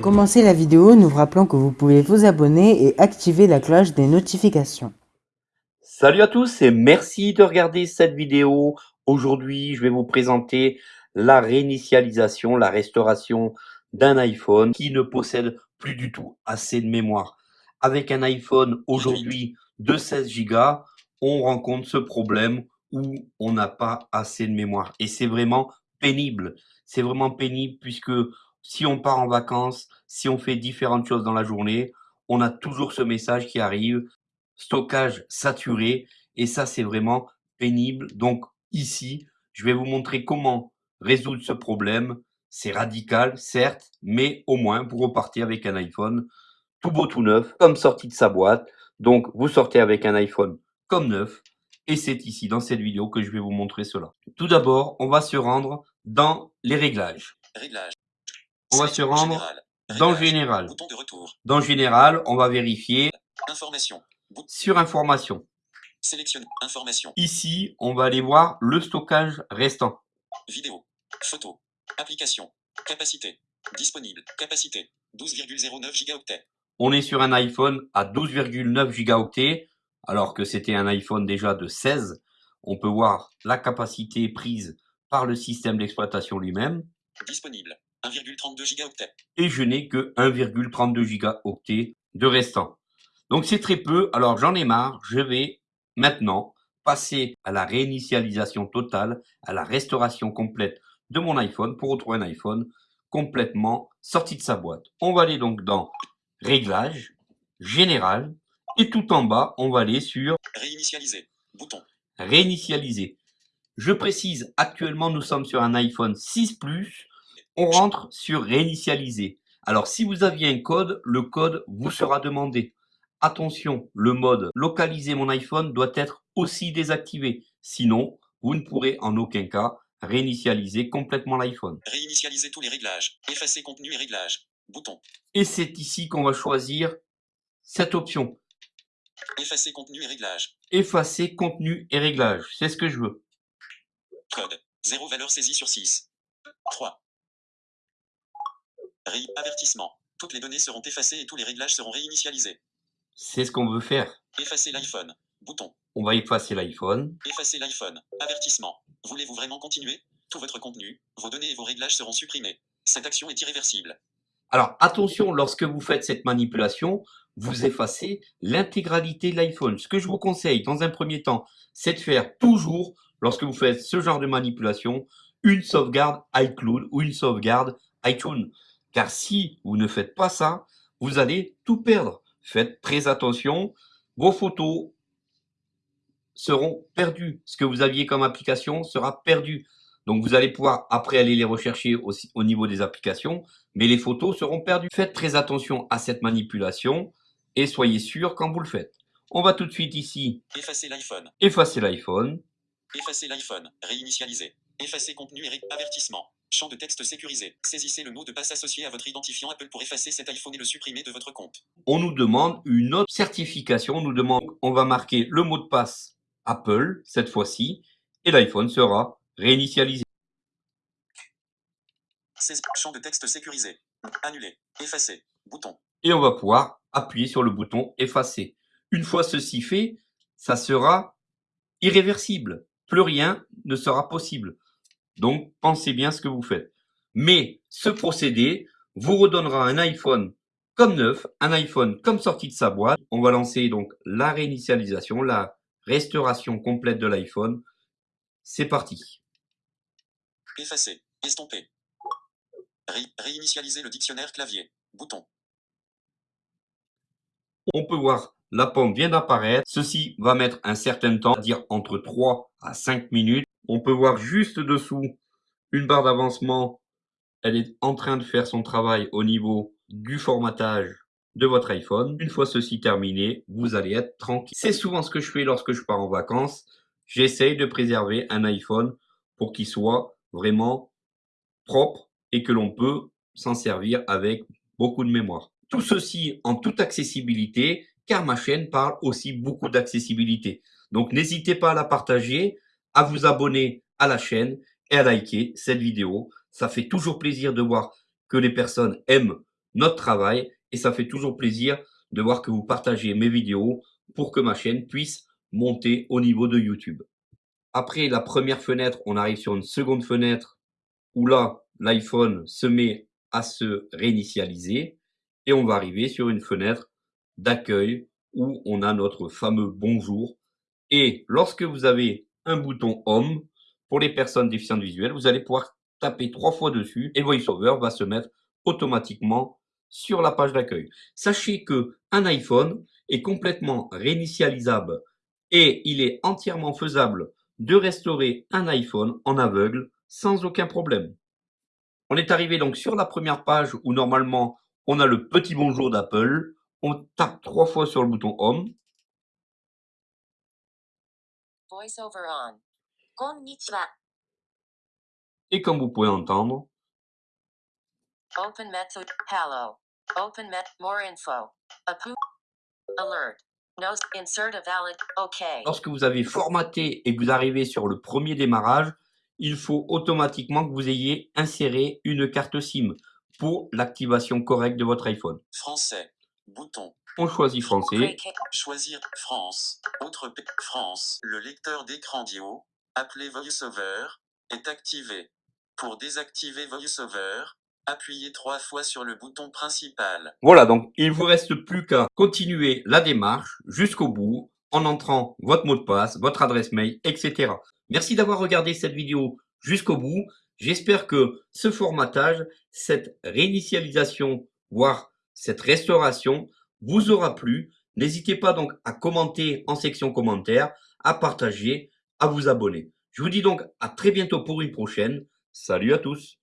commencer la vidéo, nous vous rappelons que vous pouvez vous abonner et activer la cloche des notifications. Salut à tous et merci de regarder cette vidéo. Aujourd'hui, je vais vous présenter la réinitialisation, la restauration d'un iPhone qui ne possède plus du tout assez de mémoire. Avec un iPhone aujourd'hui de 16 Go, on rencontre ce problème où on n'a pas assez de mémoire. Et c'est vraiment pénible. C'est vraiment pénible puisque si on part en vacances, si on fait différentes choses dans la journée, on a toujours ce message qui arrive stockage saturé et ça c'est vraiment pénible. Donc ici, je vais vous montrer comment résoudre ce problème. C'est radical, certes, mais au moins vous repartez avec un iPhone tout beau, tout neuf, comme sorti de sa boîte. Donc vous sortez avec un iPhone comme neuf et c'est ici dans cette vidéo que je vais vous montrer cela. Tout d'abord, on va se rendre dans les réglages. On va se rendre dans Général. Dans Général, on va vérifier Information. sur Information. Sélectionne Information. Ici, on va aller voir le stockage restant. Vidéo. Photo. Application. Capacité. Disponible. Capacité. 12,09 gigaoctets. On est sur un iPhone à 12,9 gigaoctets, alors que c'était un iPhone déjà de 16. On peut voir la capacité prise par le système d'exploitation lui-même. Disponible. 1,32 gigaoctets. et je n'ai que 1,32 gigaoctets de restant. Donc c'est très peu, alors j'en ai marre, je vais maintenant passer à la réinitialisation totale, à la restauration complète de mon iPhone pour retrouver un iPhone complètement sorti de sa boîte. On va aller donc dans Réglages, Général, et tout en bas, on va aller sur Réinitialiser. Bouton. Réinitialiser. Je précise, actuellement nous sommes sur un iPhone 6 Plus, on rentre sur réinitialiser. Alors, si vous aviez un code, le code vous sera demandé. Attention, le mode localiser mon iPhone doit être aussi désactivé. Sinon, vous ne pourrez en aucun cas réinitialiser complètement l'iPhone. Réinitialiser tous les réglages. Effacer contenu et réglages. Bouton. Et c'est ici qu'on va choisir cette option. Effacer contenu et réglages. Effacer contenu et réglages. C'est ce que je veux. Code. 0 valeur saisie sur 6. 3. Avertissement. Toutes les données seront effacées et tous les réglages seront réinitialisés. C'est ce qu'on veut faire. Effacer l'iPhone. Bouton. On va effacer l'iPhone. Effacer l'iPhone. Avertissement. Voulez-vous vraiment continuer? Tout votre contenu, vos données et vos réglages seront supprimés. Cette action est irréversible. Alors attention, lorsque vous faites cette manipulation, vous effacez l'intégralité de l'iPhone. Ce que je vous conseille dans un premier temps, c'est de faire toujours, lorsque vous faites ce genre de manipulation, une sauvegarde iCloud ou une sauvegarde iTunes. Car si vous ne faites pas ça, vous allez tout perdre. Faites très attention, vos photos seront perdues. Ce que vous aviez comme application sera perdu. Donc vous allez pouvoir après aller les rechercher aussi au niveau des applications, mais les photos seront perdues. Faites très attention à cette manipulation et soyez sûr quand vous le faites. On va tout de suite ici Effacer l'iPhone. effacer l'iPhone. Effacer l'iPhone. Réinitialiser. Effacer contenu et ré- avertissement. Champ de texte sécurisé. Saisissez le mot de passe associé à votre identifiant Apple pour effacer cet iPhone et le supprimer de votre compte. On nous demande une autre certification. On nous demande, on va marquer le mot de passe Apple cette fois-ci et l'iPhone sera réinitialisé. Champ de texte sécurisé. Annuler. Effacer. Bouton. et on va pouvoir appuyer sur le bouton effacer. Une fois ceci fait, ça sera irréversible. Plus rien ne sera possible. Donc, pensez bien ce que vous faites. Mais ce procédé vous redonnera un iPhone comme neuf, un iPhone comme sorti de sa boîte. On va lancer donc la réinitialisation, la restauration complète de l'iPhone. C'est parti. Effacer. Estomper. Ré- réinitialiser le dictionnaire clavier. Bouton. On peut voir la pomme vient d'apparaître. Ceci va mettre un certain temps, c'est-à-dire entre 3 à 5 minutes. On peut voir juste dessous une barre d'avancement. Elle est en train de faire son travail au niveau du formatage de votre iPhone. Une fois ceci terminé, vous allez être tranquille. C'est souvent ce que je fais lorsque je pars en vacances. J'essaye de préserver un iPhone pour qu'il soit vraiment propre et que l'on peut s'en servir avec beaucoup de mémoire. Tout ceci en toute accessibilité, car ma chaîne parle aussi beaucoup d'accessibilité. Donc n'hésitez pas à la partager, à vous abonner à la chaîne et à liker cette vidéo. Ça fait toujours plaisir de voir que les personnes aiment notre travail et ça fait toujours plaisir de voir que vous partagez mes vidéos pour que ma chaîne puisse monter au niveau de YouTube. Après la première fenêtre, on arrive sur une seconde fenêtre où là, l'iPhone se met à se réinitialiser et on va arriver sur une fenêtre d'accueil où on a notre fameux bonjour. Et lorsque vous avez un bouton Home, pour les personnes déficientes visuelles, vous allez pouvoir taper trois fois dessus et VoiceOver va se mettre automatiquement sur la page d'accueil. Sachez que un iPhone est complètement réinitialisable et il est entièrement faisable de restaurer un iPhone en aveugle sans aucun problème. On est arrivé donc sur la première page où normalement on a le petit bonjour d'Apple. On tape trois fois sur le bouton Home. VoiceOver on. Konnichiwa. Et comme vous pouvez entendre, Open method. Hello. Open met. More info. Apu. Alert. No. Insert a valid. OK. lorsque vous avez formaté et que vous arrivez sur le premier démarrage, il faut automatiquement que vous ayez inséré une carte SIM pour l'activation correcte de votre iPhone. Français. Bouton. On choisit français. Choisir France. Autre. France. Le lecteur d'écran d'IO, appelé VoiceOver, est activé. Pour désactiver VoiceOver, appuyez trois fois sur le bouton principal. Voilà, donc il vous reste plus qu'à continuer la démarche jusqu'au bout en entrant votre mot de passe, votre adresse mail, etc. Merci d'avoir regardé cette vidéo jusqu'au bout. J'espère que ce formatage, cette réinitialisation, voire cette restauration vous aura plu. N'hésitez pas donc à commenter en section commentaires, à partager, à vous abonner. Je vous dis donc à très bientôt pour une prochaine. Salut à tous